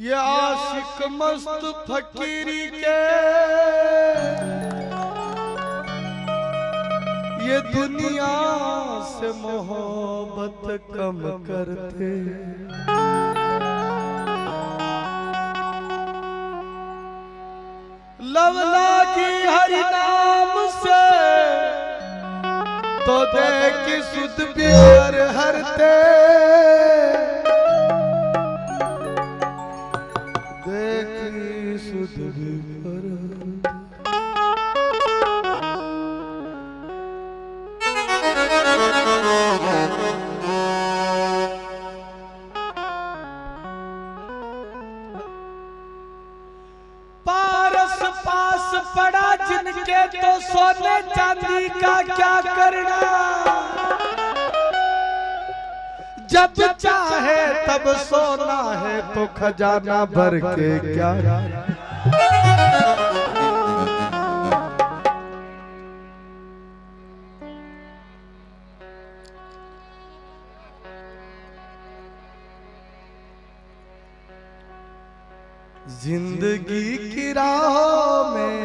ये आशिक मस्त फकीरी के। ये दुनिया से मोहब्बत कम करते। लवला की हरि नाम से तो देख सुध प्यार हरते। तब सोना है तो खजाना भर के क्या? ज़िंदगी की राहों में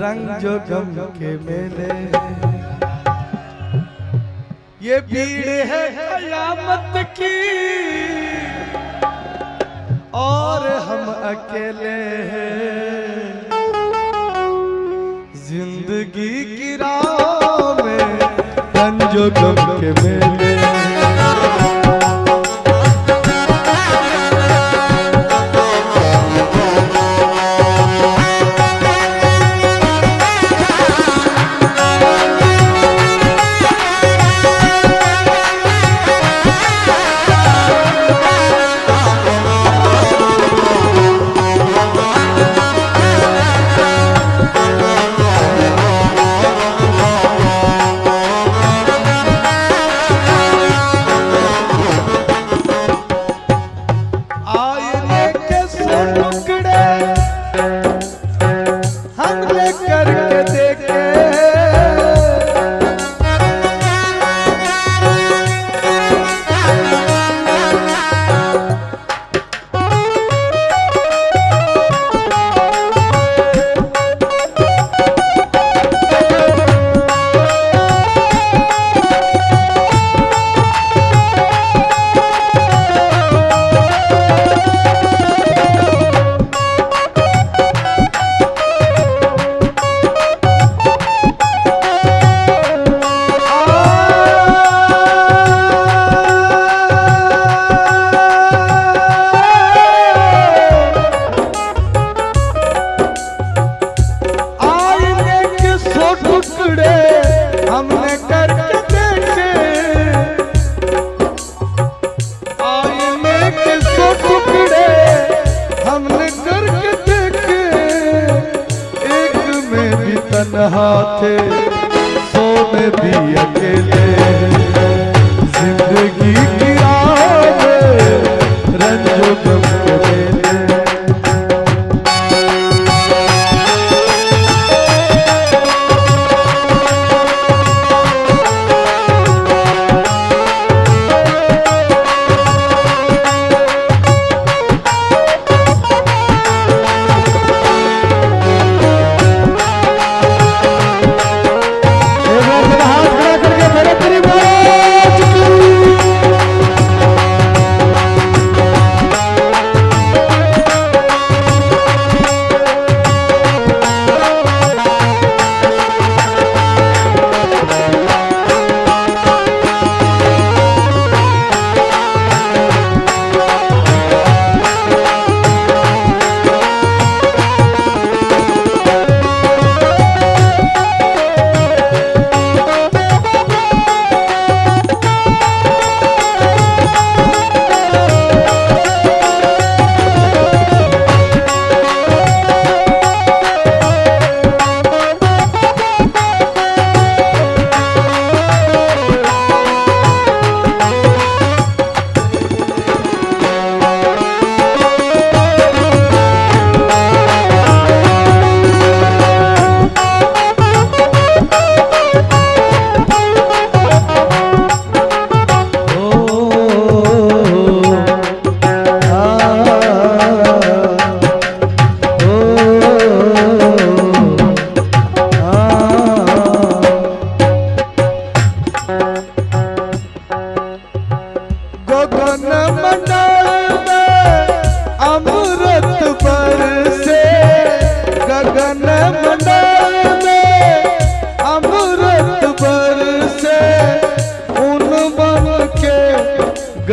रंग जो गम के मेले। ये भीड़ है कयामत की। और हम अकेले हैं। ज़िंदगी की राहों में पंजो गम के मेले।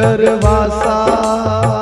गरवासा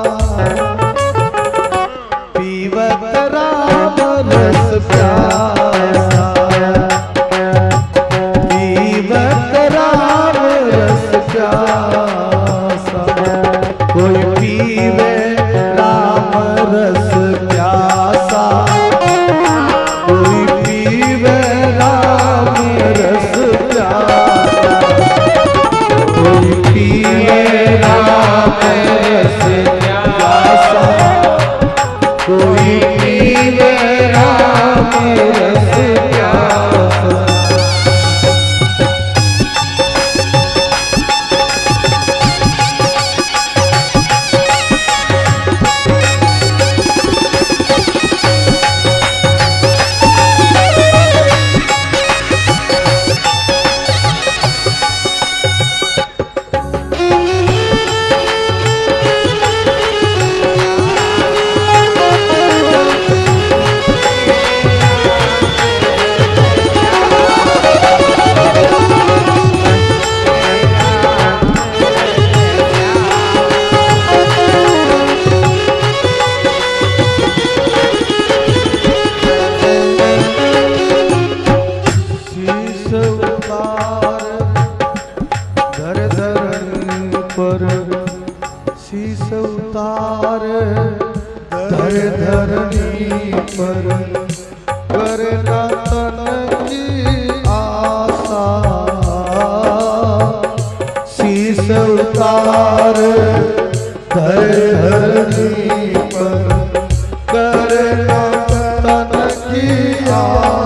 Maria.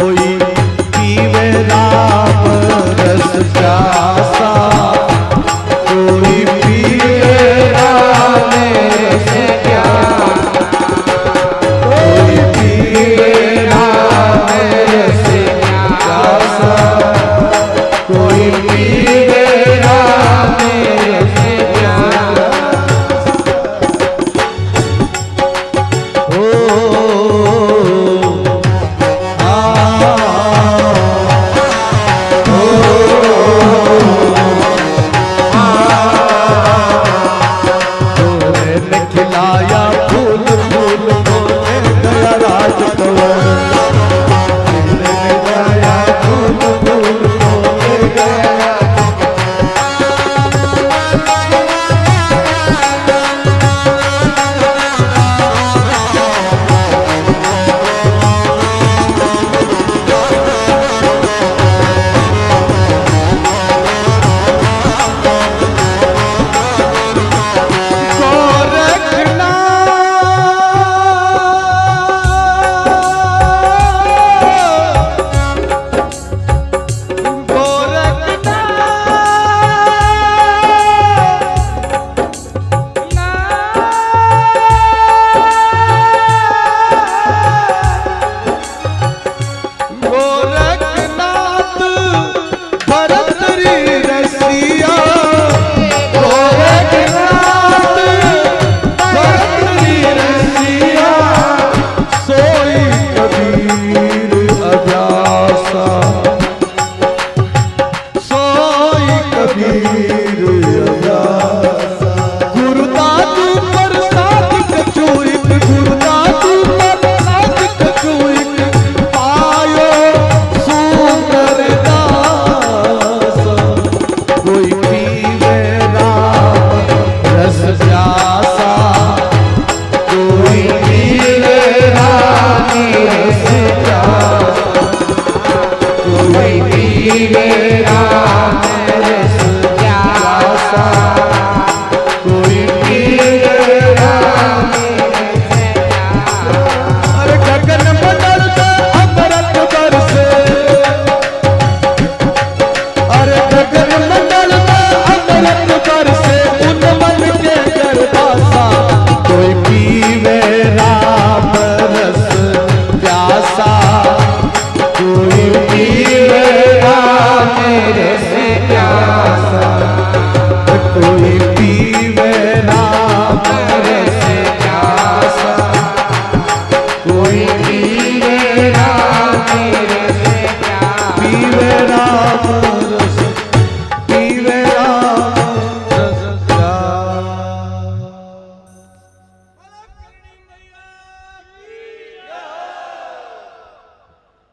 foi.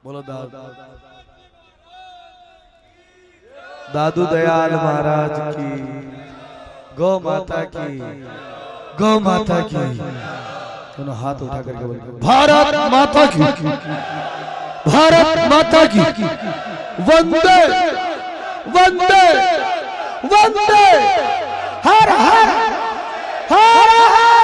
बोलो दादा। दादू दयाल महाराज की। गौ माता की। गौ माता की। दोनों हाथ उठा करके बोले भारत माता की। भारत माता की। वंदे। वंदे। वंदे। हर हर। हर हर।